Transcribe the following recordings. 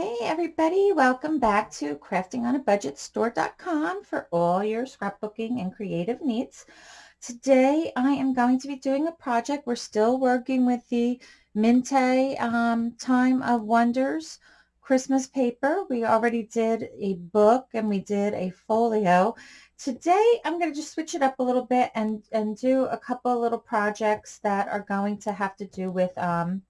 Hey everybody, welcome back to craftingonabudgetstore.com for all your scrapbooking and creative needs. Today I am going to be doing a project. We're still working with the Mintay um, Time of Wonders Christmas paper. We already did a book and we did a folio. Today I'm going to just switch it up a little bit and, and do a couple of little projects that are going to have to do with um,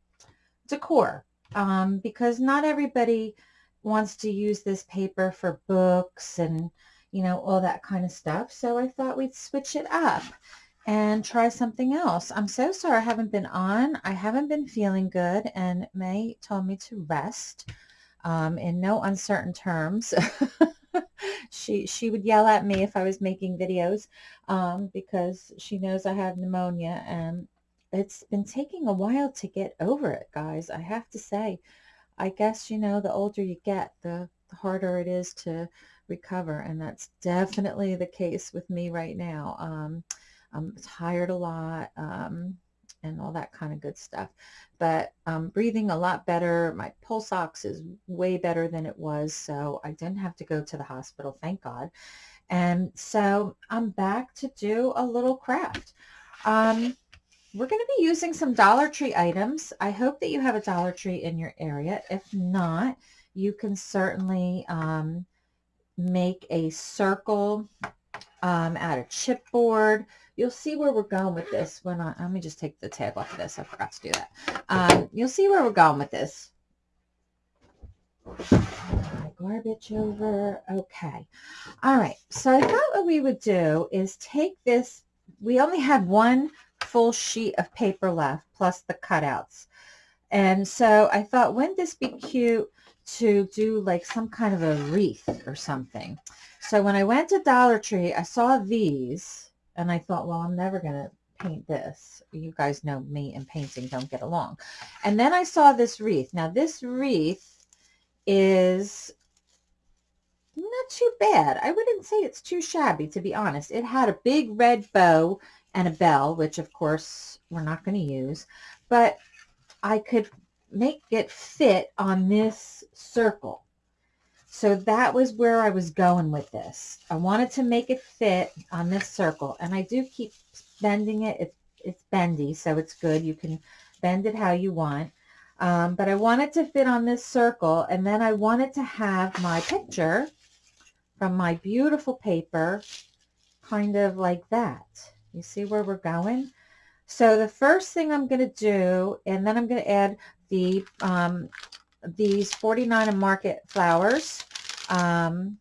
decor um, because not everybody wants to use this paper for books and, you know, all that kind of stuff. So I thought we'd switch it up and try something else. I'm so sorry I haven't been on. I haven't been feeling good and May told me to rest um, in no uncertain terms. she she would yell at me if I was making videos um, because she knows I have pneumonia and it's been taking a while to get over it, guys. I have to say, I guess, you know, the older you get, the, the harder it is to recover. And that's definitely the case with me right now. Um, I'm tired a lot um, and all that kind of good stuff. But I'm breathing a lot better. My pulse ox is way better than it was. So I didn't have to go to the hospital, thank God. And so I'm back to do a little craft. Um, we're going to be using some Dollar Tree items. I hope that you have a Dollar Tree in your area. If not, you can certainly um, make a circle um, out of chipboard. You'll see where we're going with this when I, let me just take the tag off of this. I forgot to do that. Um, you'll see where we're going with this. Garbage over. Okay. All right. So I thought what we would do is take this. We only had one full sheet of paper left plus the cutouts. And so I thought, wouldn't this be cute to do like some kind of a wreath or something? So when I went to Dollar Tree, I saw these and I thought, well, I'm never going to paint this. You guys know me and painting don't get along. And then I saw this wreath. Now this wreath is not too bad. I wouldn't say it's too shabby, to be honest. It had a big red bow and a bell, which of course we're not going to use, but I could make it fit on this circle. So that was where I was going with this. I wanted to make it fit on this circle, and I do keep bending it. It's, it's bendy, so it's good. You can bend it how you want. Um, but I wanted to fit on this circle, and then I wanted to have my picture from my beautiful paper kind of like that. You see where we're going? So the first thing I'm going to do, and then I'm going to add the um, these 49 and Market flowers. Um,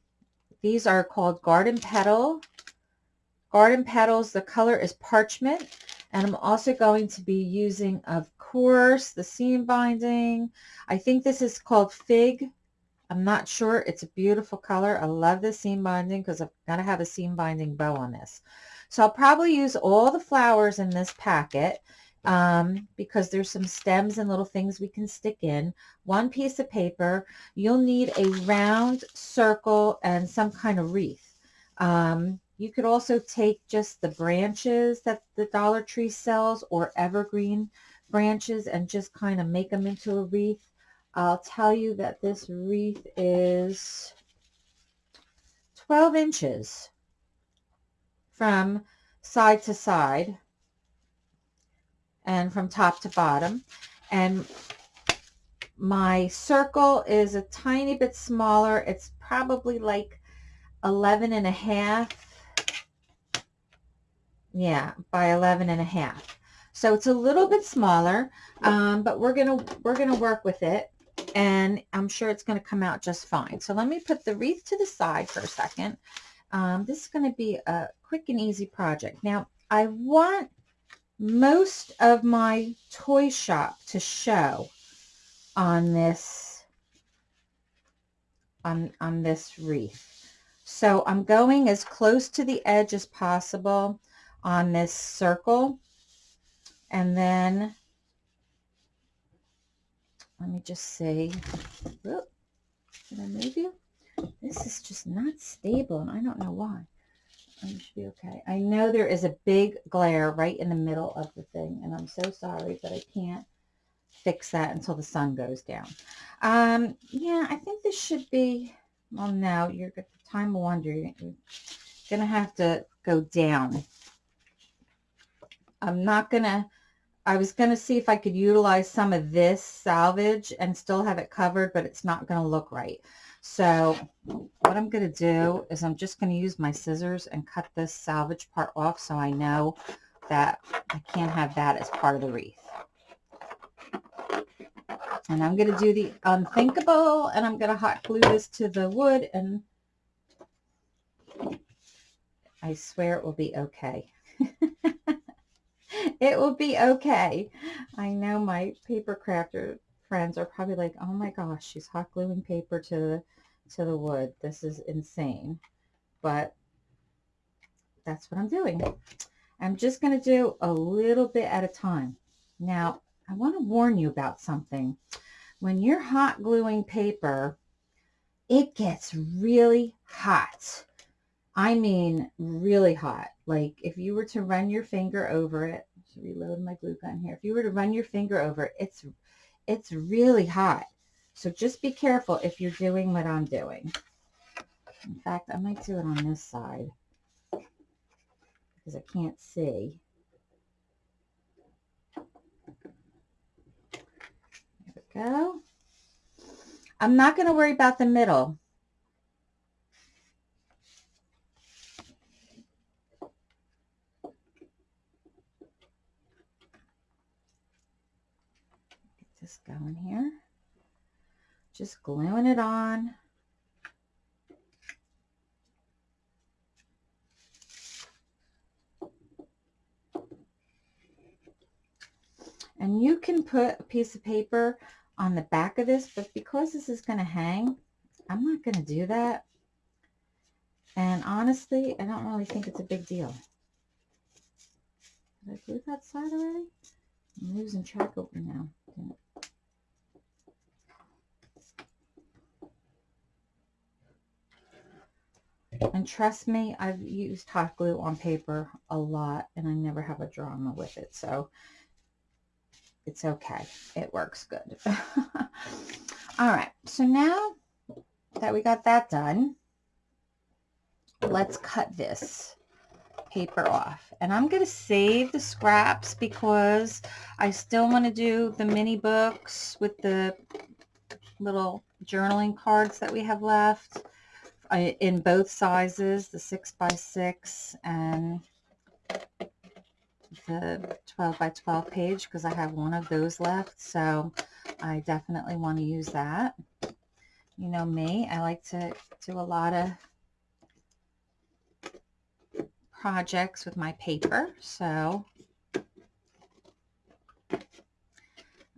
these are called Garden Petal. Garden Petals, the color is Parchment. And I'm also going to be using, of course, the seam binding. I think this is called Fig. I'm not sure. It's a beautiful color. I love the seam binding because I've got to have a seam binding bow on this. So I'll probably use all the flowers in this packet um, because there's some stems and little things we can stick in. One piece of paper. You'll need a round circle and some kind of wreath. Um, you could also take just the branches that the Dollar Tree sells or evergreen branches and just kind of make them into a wreath. I'll tell you that this wreath is 12 inches from side to side and from top to bottom. And my circle is a tiny bit smaller. It's probably like 11 and a half. Yeah, by 11 and a half. So it's a little bit smaller, um, but we're going to, we're going to work with it and I'm sure it's going to come out just fine. So let me put the wreath to the side for a second um, this is going to be a quick and easy project. Now, I want most of my toy shop to show on this on, on this wreath. So I'm going as close to the edge as possible on this circle. And then, let me just see. Whoop, did I move you? This is just not stable, and I don't know why. I should be okay. I know there is a big glare right in the middle of the thing, and I'm so sorry, but I can't fix that until the sun goes down. Um, yeah, I think this should be, well, now you're at the time of wonder. You're going to have to go down. I'm not going to, I was going to see if I could utilize some of this salvage and still have it covered, but it's not going to look right. So what I'm going to do is I'm just going to use my scissors and cut this salvage part off so I know that I can't have that as part of the wreath. And I'm going to do the unthinkable and I'm going to hot glue this to the wood and I swear it will be okay. it will be okay. I know my paper crafter friends are probably like, oh my gosh, she's hot gluing paper to the, to the wood. This is insane. But that's what I'm doing. I'm just going to do a little bit at a time. Now, I want to warn you about something. When you're hot gluing paper, it gets really hot. I mean, really hot. Like if you were to run your finger over it, reload my glue gun here. If you were to run your finger over it, it's, it's really hot. So just be careful if you're doing what I'm doing. In fact, I might do it on this side because I can't see. There we go. I'm not going to worry about the middle. This going here. Just gluing it on. And you can put a piece of paper on the back of this, but because this is going to hang, I'm not going to do that. And honestly, I don't really think it's a big deal. Did I glue that side already? I'm losing track of over now. And trust me, I've used hot glue on paper a lot and I never have a drama with it. So it's okay. It works good. All right. So now that we got that done, let's cut this paper off. And I'm going to save the scraps because I still want to do the mini books with the little journaling cards that we have left in both sizes, the 6 by 6 and the 12 by 12 page because I have one of those left. So I definitely want to use that. You know me, I like to do a lot of projects with my paper. So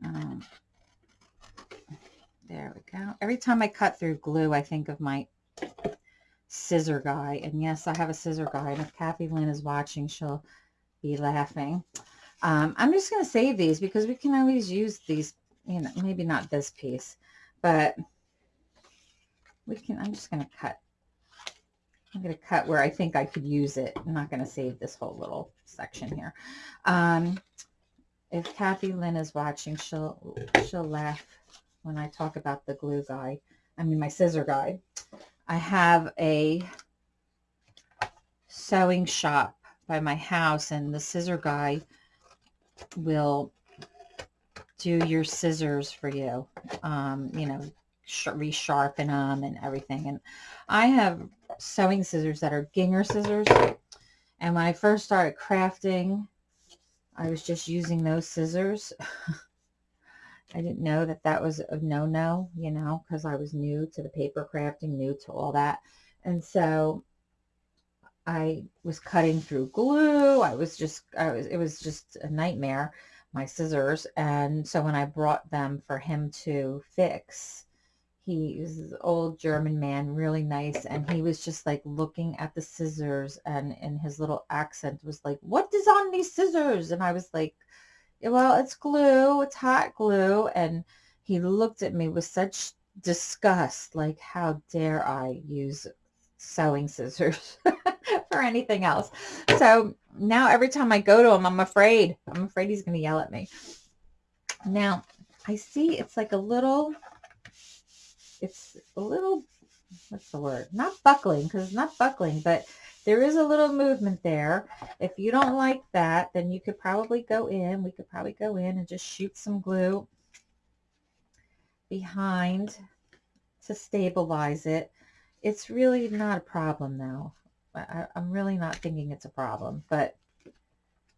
um, there we go. Every time I cut through glue, I think of my scissor guy. And yes, I have a scissor guy. And if Kathy Lynn is watching, she'll be laughing. Um, I'm just going to save these because we can always use these, you know, maybe not this piece, but we can, I'm just going to cut. I'm going to cut where I think I could use it. I'm not going to save this whole little section here. Um, if Kathy Lynn is watching, she'll, she'll laugh when I talk about the glue guy. I mean, my scissor guy. I have a sewing shop by my house and the scissor guy will do your scissors for you. Um, you know, resharpen them and everything. And I have sewing scissors that are Gingher scissors. And when I first started crafting, I was just using those scissors. I didn't know that that was a no-no, you know, because I was new to the paper crafting, new to all that. And so I was cutting through glue. I was just, I was, it was just a nightmare, my scissors. And so when I brought them for him to fix, he was old German man, really nice. And he was just like looking at the scissors and in his little accent was like, what is on these scissors? And I was like, well, it's glue, it's hot glue. And he looked at me with such disgust, like, how dare I use sewing scissors for anything else. So now every time I go to him, I'm afraid. I'm afraid he's going to yell at me. Now, I see it's like a little, it's a little, what's the word? Not buckling, because it's not buckling, but there is a little movement there. If you don't like that, then you could probably go in, we could probably go in and just shoot some glue behind to stabilize it. It's really not a problem though. I, I'm really not thinking it's a problem, but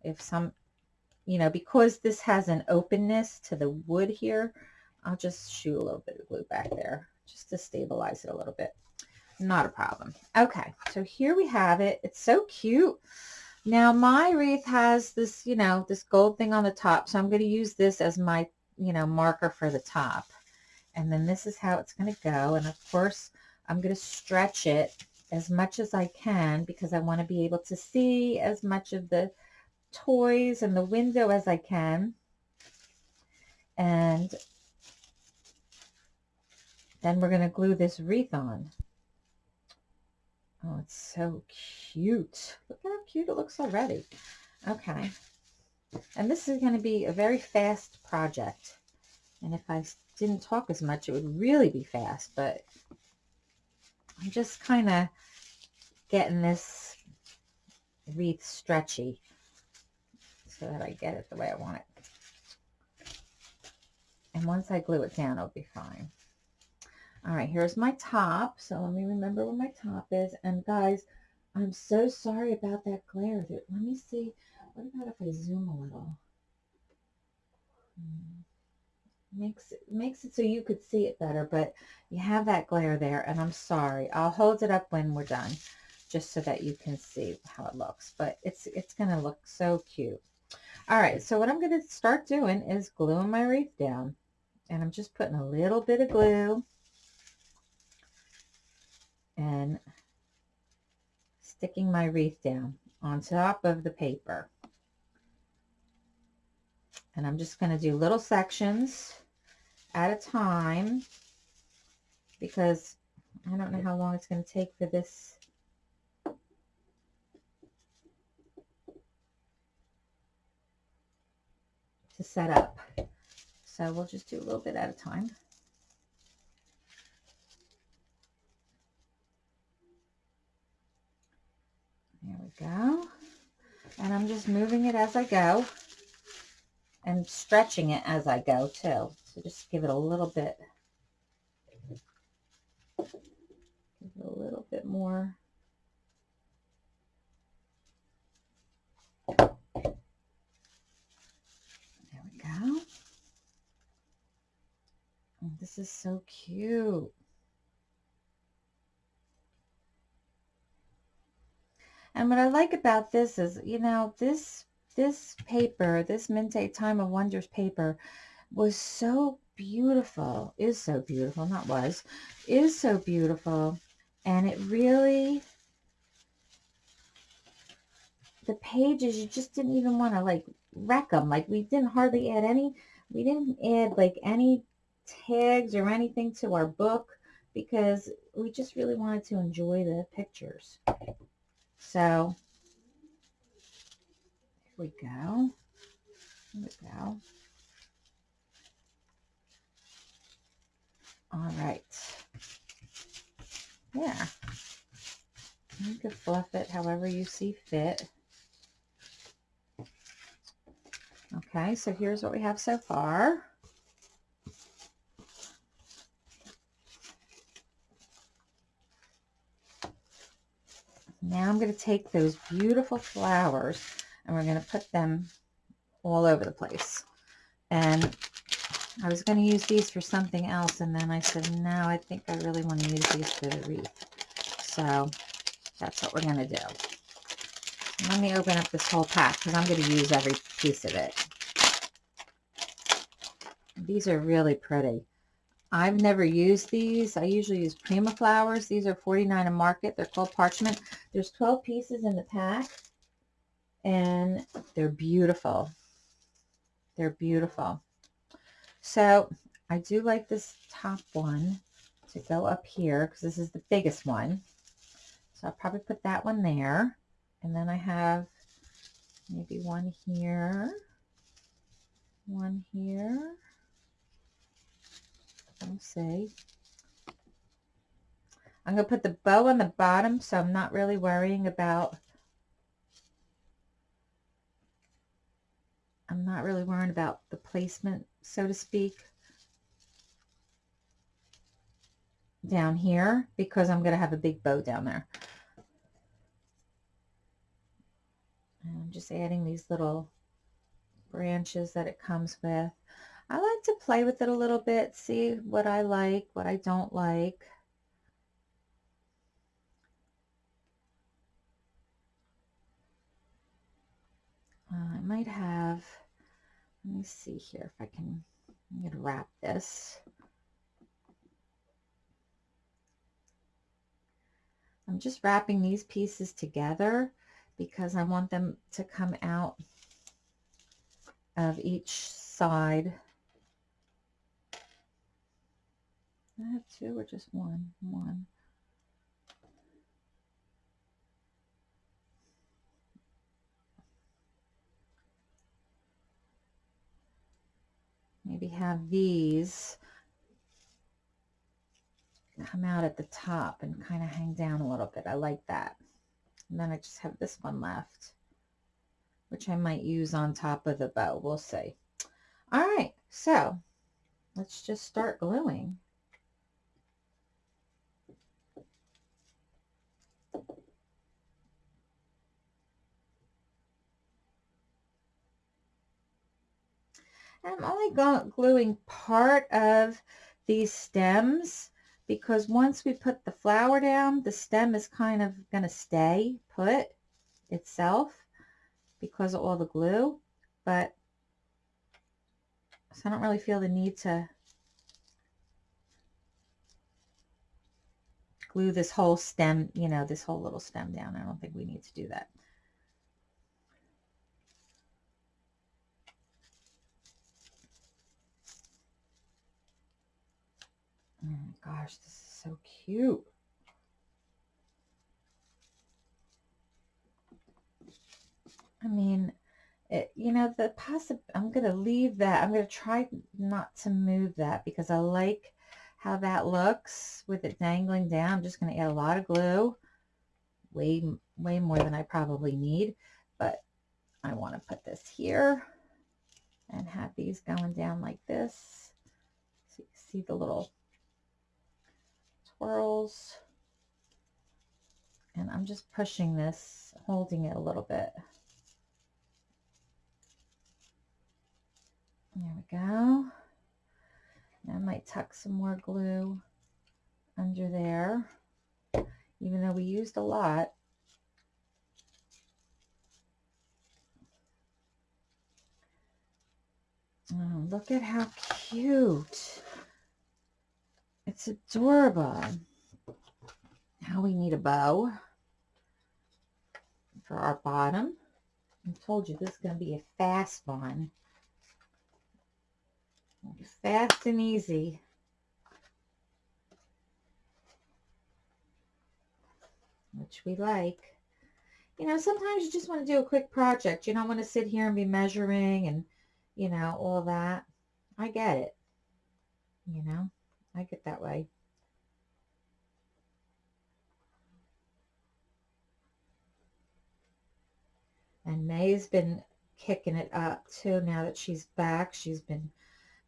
if some, you know, because this has an openness to the wood here, I'll just shoot a little bit of glue back there just to stabilize it a little bit. Not a problem. Okay, so here we have it. It's so cute. Now my wreath has this, you know, this gold thing on the top. So I'm going to use this as my, you know, marker for the top. And then this is how it's going to go. And of course, I'm going to stretch it as much as I can because I want to be able to see as much of the toys and the window as I can. And then we're going to glue this wreath on. Oh, it's so cute. Look how cute it looks already. Okay. And this is going to be a very fast project. And if I didn't talk as much, it would really be fast. But I'm just kind of getting this wreath stretchy so that I get it the way I want it. And once I glue it down, it'll be fine. All right, here's my top. So let me remember where my top is. And guys, I'm so sorry about that glare. Let me see. What about if I zoom a little? Hmm makes it makes it so you could see it better but you have that glare there and I'm sorry I'll hold it up when we're done just so that you can see how it looks but it's it's gonna look so cute all right so what I'm going to start doing is gluing my wreath down and I'm just putting a little bit of glue and sticking my wreath down on top of the paper and I'm just going to do little sections at a time because I don't know how long it's going to take for this to set up. So we'll just do a little bit at a time. There we go. And I'm just moving it as I go and stretching it as I go too. So just give it a little bit, give it a little bit more. There we go. Oh, this is so cute. And what I like about this is, you know, this this paper, this Mintay Time of Wonders paper, was so beautiful, is so beautiful, not was, is so beautiful. And it really, the pages, you just didn't even want to like wreck them. Like we didn't hardly add any, we didn't add like any tags or anything to our book because we just really wanted to enjoy the pictures. So, here we go. Here we go. All right. Yeah. You can fluff it however you see fit. Okay, so here's what we have so far. Now I'm going to take those beautiful flowers and we're going to put them all over the place. And I was going to use these for something else, and then I said, no, I think I really want to use these for the wreath. So that's what we're going to do. Let me open up this whole pack because I'm going to use every piece of it. These are really pretty. I've never used these. I usually use Prima flowers. These are 49 a market. They're called parchment. There's 12 pieces in the pack and they're beautiful. They're beautiful. So I do like this top one to go up here because this is the biggest one. So I'll probably put that one there. And then I have maybe one here, one here, We'll see. I'm going to put the bow on the bottom, so I'm not really worrying about, I'm not really worrying about the placement, so to speak, down here, because I'm going to have a big bow down there. I'm just adding these little branches that it comes with. I like to play with it a little bit, see what I like, what I don't like. Uh, I might have, let me see here if I can, I'm going to wrap this. I'm just wrapping these pieces together because I want them to come out of each side. I have two or just one? One. Maybe have these come out at the top and kind of hang down a little bit. I like that. And then I just have this one left, which I might use on top of the bow. We'll see. All right, so let's just start gluing. I'm only gluing part of these stems because once we put the flower down, the stem is kind of going to stay put itself because of all the glue. But, so I don't really feel the need to glue this whole stem, you know, this whole little stem down. I don't think we need to do that. Oh my gosh, this is so cute. I mean, it, you know, the possible, I'm going to leave that. I'm going to try not to move that because I like how that looks with it dangling down. I'm just going to add a lot of glue, way, way more than I probably need, but I want to put this here and have these going down like this. So you see the little swirls. And I'm just pushing this, holding it a little bit. There we go. Now I might tuck some more glue under there, even though we used a lot. Oh, look at how cute. It's adorable. Now we need a bow for our bottom. I told you this is going to be a fast one. Fast and easy. Which we like. You know, sometimes you just want to do a quick project. You don't want to sit here and be measuring and, you know, all that. I get it. You know. I get that way. And May's been kicking it up too now that she's back. She's been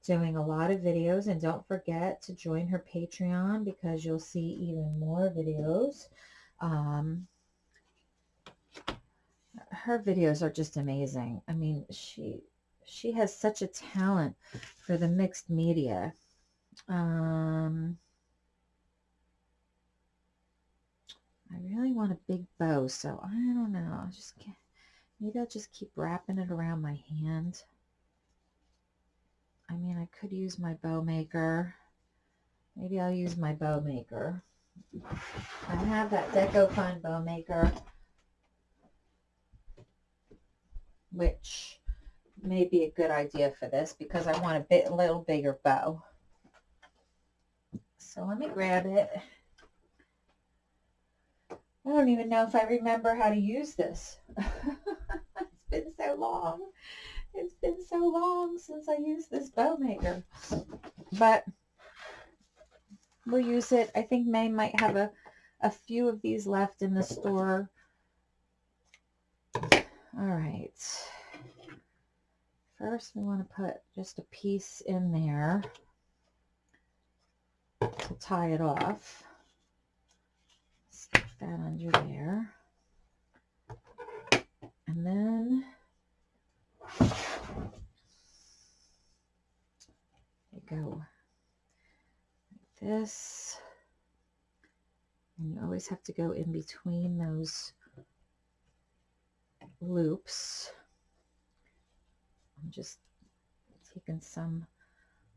doing a lot of videos and don't forget to join her Patreon because you'll see even more videos. Um, her videos are just amazing. I mean, she she has such a talent for the mixed media. Um, I really want a big bow, so I don't know. I just can't. Maybe I'll just keep wrapping it around my hand. I mean, I could use my bow maker. Maybe I'll use my bow maker. I have that Deco Fun bow maker, which may be a good idea for this because I want a bit, a little bigger bow. So let me grab it. I don't even know if I remember how to use this. it's been so long. It's been so long since I used this bow maker. But we'll use it. I think May might have a, a few of these left in the store. All right. First, we want to put just a piece in there to tie it off. Stick that under there. And then you go like this. And you always have to go in between those loops. I'm just taking some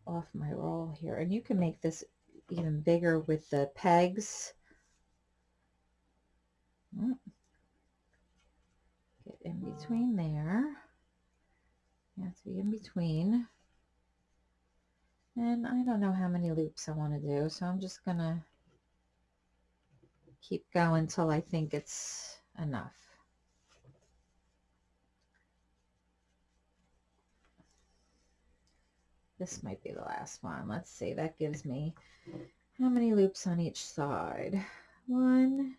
off my roll here. And you can make this even bigger with the pegs. Mm. Get in between there. You have to be in between. And I don't know how many loops I want to do, so I'm just going to keep going until I think it's enough. This might be the last one. Let's see. That gives me how many loops on each side? One,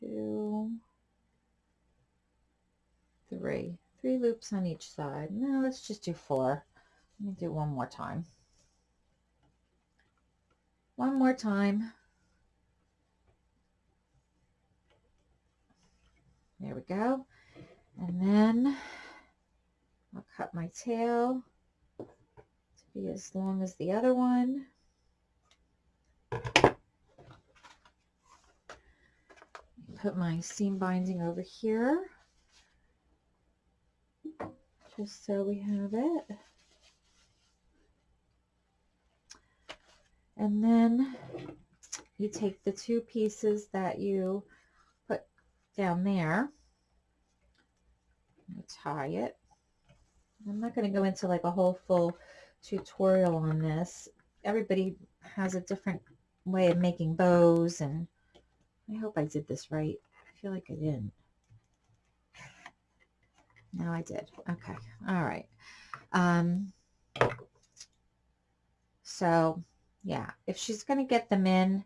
two, three. Three loops on each side. No, let's just do four. Let me do one more time. One more time. There we go. And then I'll cut my tail to be as long as the other one. Put my seam binding over here, just so we have it. And then you take the two pieces that you put down there, tie it I'm not going to go into like a whole full tutorial on this. Everybody has a different way of making bows and I hope I did this right. I feel like I didn't. No, I did. Okay. All right. Um, so yeah, if she's going to get them in,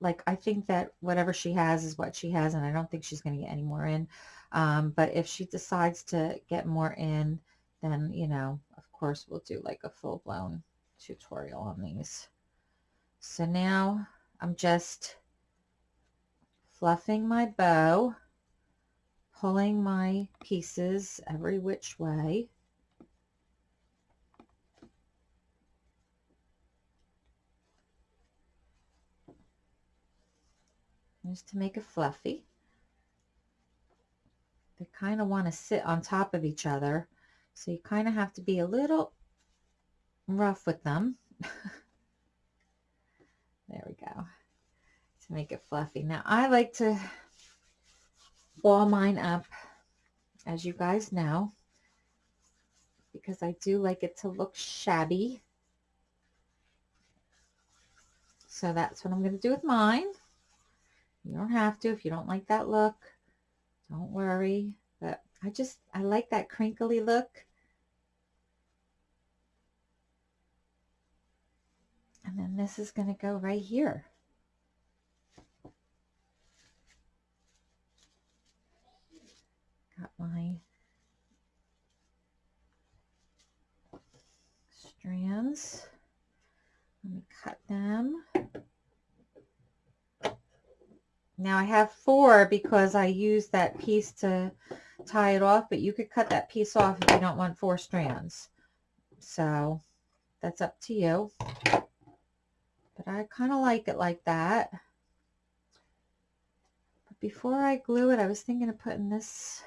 like I think that whatever she has is what she has and I don't think she's going to get any more in. Um, but if she decides to get more in, then, you know, of course we'll do like a full-blown tutorial on these. So now I'm just fluffing my bow, pulling my pieces every which way. Just to make it fluffy. They kind of want to sit on top of each other so you kind of have to be a little rough with them. there we go. To make it fluffy. Now I like to ball mine up, as you guys know, because I do like it to look shabby. So that's what I'm going to do with mine. You don't have to if you don't like that look. Don't worry. But I just, I like that crinkly look. And then this is going to go right here. Got my strands. Let me cut them. Now I have four because I used that piece to tie it off, but you could cut that piece off if you don't want four strands. So that's up to you. But I kind of like it like that. But before I glue it, I was thinking of putting this,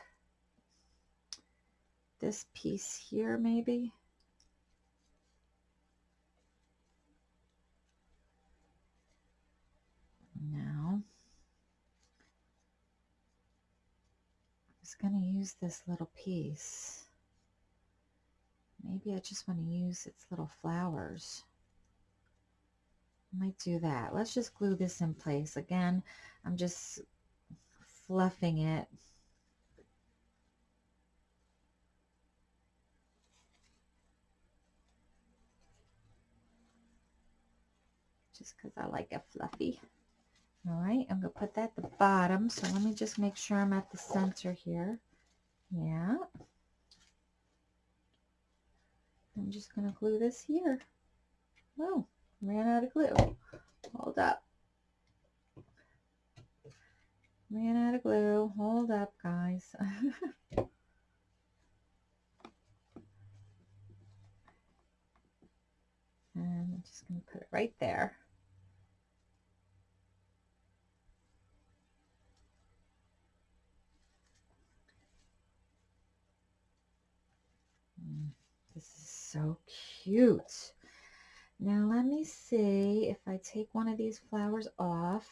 this piece here maybe. Now, I'm just going to use this little piece. Maybe I just want to use its little flowers I might do that. Let's just glue this in place. Again, I'm just fluffing it. just because I like it fluffy. All right, I'm going to put that at the bottom. So let me just make sure I'm at the center here. Yeah. I'm just going to glue this here. Oh, ran out of glue. Hold up. Ran out of glue. Hold up, guys. and I'm just going to put it right there. Mm, this is so cute. Now let me see if I take one of these flowers off.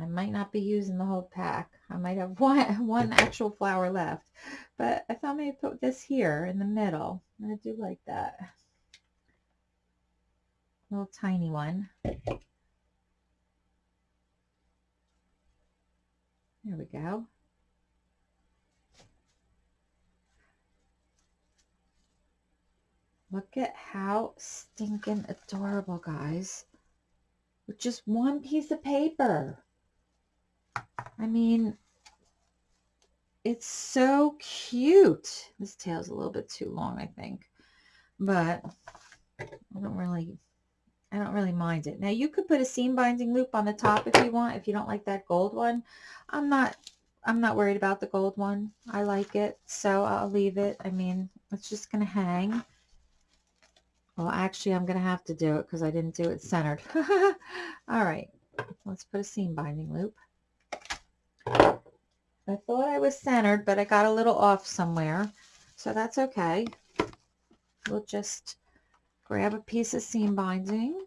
I might not be using the whole pack. I might have one, one actual flower left. But I thought maybe put this here in the middle. I do like that. Little tiny one. There we go. Look at how stinking adorable, guys. With just one piece of paper. I mean, it's so cute. This tail's a little bit too long, I think. But I don't really I don't really mind it. Now you could put a seam binding loop on the top if you want, if you don't like that gold one. I'm not I'm not worried about the gold one. I like it, so I'll leave it. I mean, it's just going to hang. Well, actually, I'm going to have to do it because I didn't do it centered. All right, let's put a seam binding loop. I thought I was centered, but I got a little off somewhere. So that's okay. We'll just grab a piece of seam binding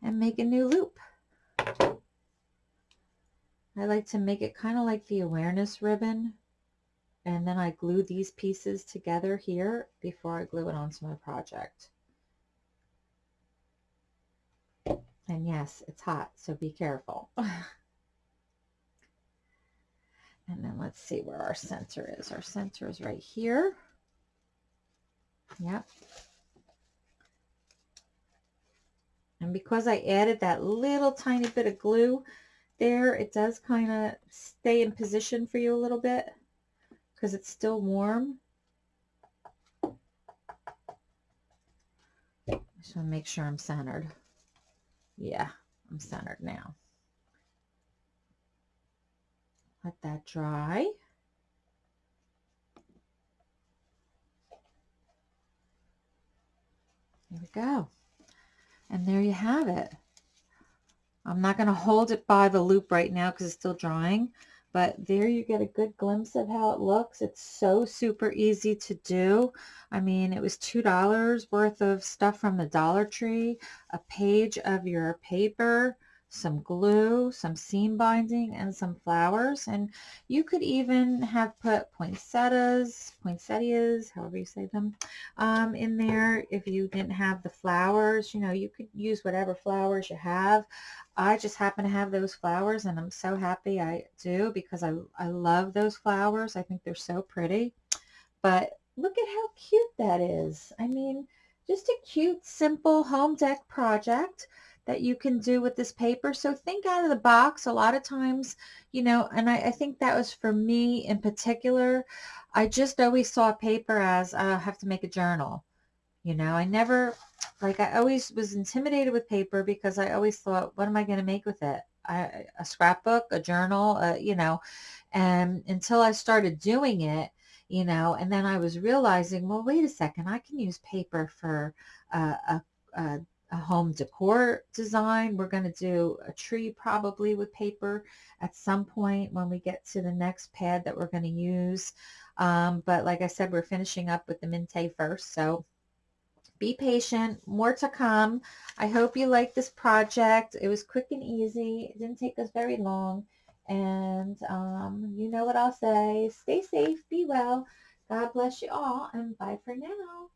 and make a new loop. I like to make it kind of like the awareness ribbon. And then I glue these pieces together here before I glue it onto my project. And yes, it's hot, so be careful. And then let's see where our center is. Our center is right here. Yep. And because I added that little tiny bit of glue there, it does kind of stay in position for you a little bit because it's still warm. Just want to make sure I'm centered. Yeah, I'm centered now. Let that dry. There we go. And there you have it. I'm not going to hold it by the loop right now because it's still drying, but there you get a good glimpse of how it looks. It's so super easy to do. I mean, it was $2 worth of stuff from the Dollar Tree, a page of your paper, some glue, some seam binding, and some flowers. And you could even have put poinsettias, poinsettias, however you say them, um, in there if you didn't have the flowers. You know, you could use whatever flowers you have. I just happen to have those flowers, and I'm so happy I do because I, I love those flowers. I think they're so pretty. But look at how cute that is. I mean, just a cute, simple home deck project that you can do with this paper. So think out of the box. A lot of times, you know, and I, I think that was for me in particular. I just always saw paper as I have to make a journal. You know, I never, like I always was intimidated with paper because I always thought, what am I going to make with it? I, a scrapbook, a journal, uh, you know, and until I started doing it, you know, and then I was realizing, well, wait a second, I can use paper for uh, a, a a home decor design. We're going to do a tree probably with paper at some point when we get to the next pad that we're going to use. Um, but like I said, we're finishing up with the Mintay first. So be patient. More to come. I hope you like this project. It was quick and easy. It didn't take us very long. And um, you know what I'll say. Stay safe. Be well. God bless you all. And bye for now.